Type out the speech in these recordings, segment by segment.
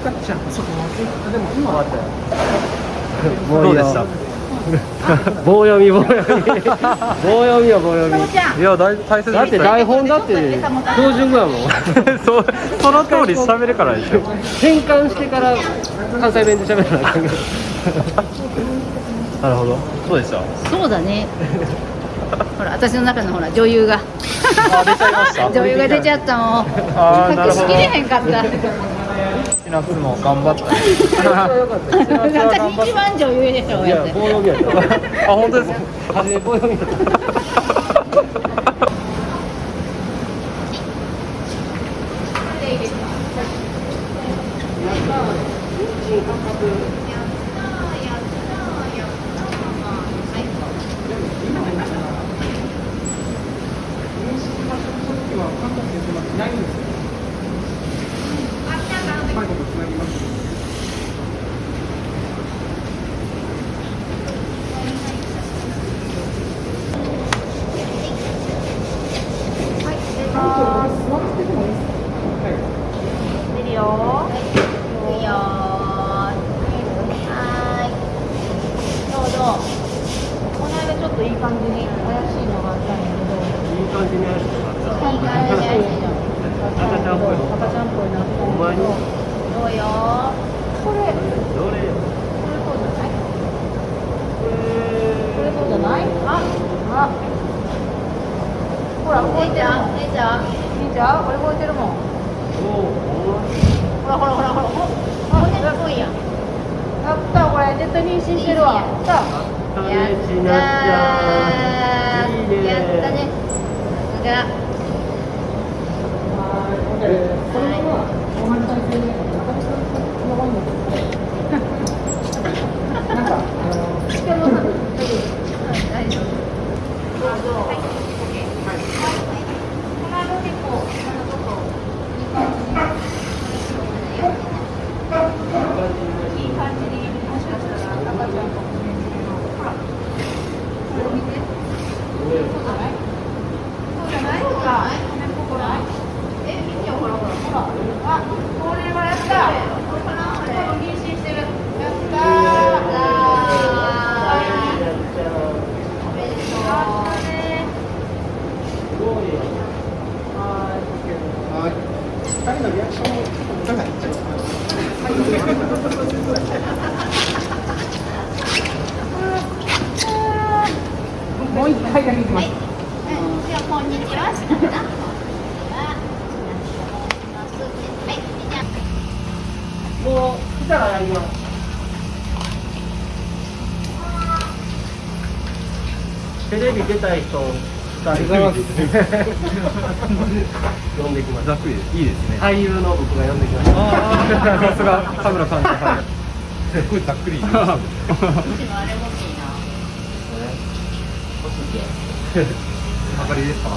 赤ちゃんそこでも今はったよ。どうでした？棒読み棒読み。棒読みよ棒読み。いや大大切だって台本だって標準語やもん。そうその通り喋るからでしょ。変換してから関西弁で喋らな なるほど。そうでした？そうだね。ほら私の中のほら女優が。女優が出ちゃったもん。隠しきれへんかった千夏も頑張った私一番女優でしょいやって棒読みやったあ本当ですか初め棒読みやった Thank you るよいいよはーいどうぞこの間ちょっといい感じに怪しいのがあったんやけどいい感じにやる人があったいい感じに怪しいの赤ちゃんっぽいの赤ちゃんっぽいなほんまにどうよこれどれこれそうじゃないこれそうじゃないああほら動いてるもん姉ちゃん姉ちゃんこれ動いてるもんほらほらほらほらほら骨っぽいやんやったこれ絶対妊娠してるわやったやったー。やったね。さすが丈夫そうじゃない？そうじゃない人のリアクションもいかがでしたもう一回だけいきますじゃあこんにちは。もう来たらやります。テレビ出たい人二人呼んできましたざっくりです。いいです。ね俳優の僕が呼んできまさす。が田村さんはいす。ごいざっくりうちのあれ欲しいな。明かりですか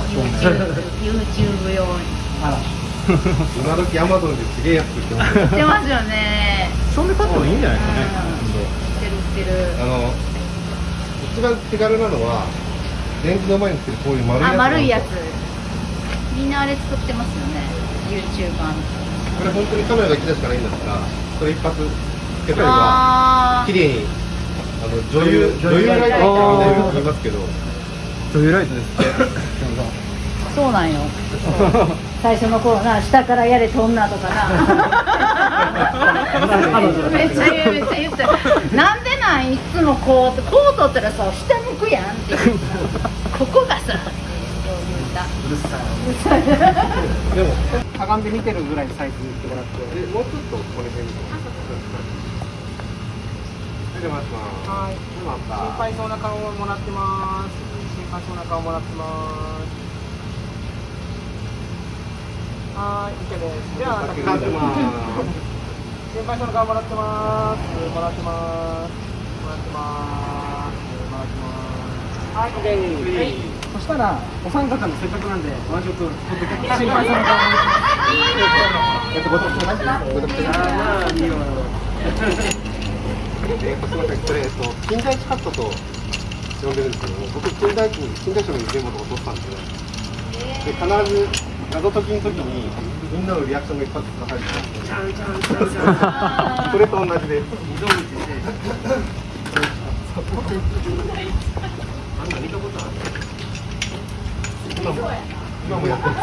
YouTube 用に。あら今時アマゾンですげえ安く売ってます売ってますよね。そんで買ってもいいんじゃないですかね売ってる売ってる。あの一番手軽なのはレンズの前につけるこういう丸いやつあ、丸いやつ。みんなあれ作ってますよね。YouTuber の。これ本当にカメラが1台しかないんだったらそれ一発つけたりはあ綺麗にあの女優女優ライトってみんな言いますけど女優ライトですってあ、そうなんよ。最初の頃な、下からやれとんなとかな。めっちゃ言う、めっちゃ言って。なんでなん、いつもこう、こう取ったらさ、下向くやんって。ここがさ。でもかがんで見てるぐらいサイズにしてもらってでもうちょっとこれ辺に出てますはい出ました心配そうな顔をもらってます心配そうな顔もらってますはーい OK ですではかかってます心配そうな顔もらってますもらってますもらってますもらってますはい。OK はい。そしたらお三方のせっかくなんでワンショット撮って心配そうな顔えっとごとくてごとくてああい。い。よえっとすみませんこれえっと金田一カットと呼んでるんですけども僕金田一に金田一の現場とか撮ったんでで必ず謎解きの時にみんなのリアクションが一発ずつ入るちゃんちゃんちゃんちゃんこれと同じで溝口であんな見たことある今も今もやってる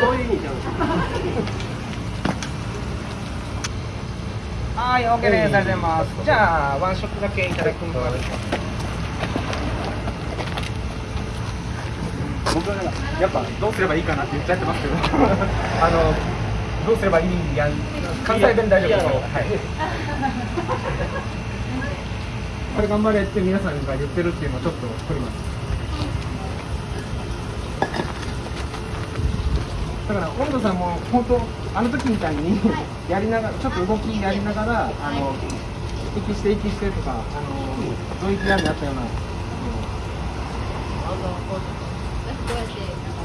そういう意味じゃんはい、OK です。ありがとうございます。じゃあ、ワンショットだけいただきます。僕はやっぱどうすればいいかなって言っちゃってますけど、あのどうすればいいやん関西弁大丈夫ですか。はい。これ頑張れって皆さんが言ってるっていうのをちょっと取ります。だから温度さんも本当あの時みたいにやりながらちょっと動きやりながらあの息して息してとかあのドイツやりやったような。こう birthday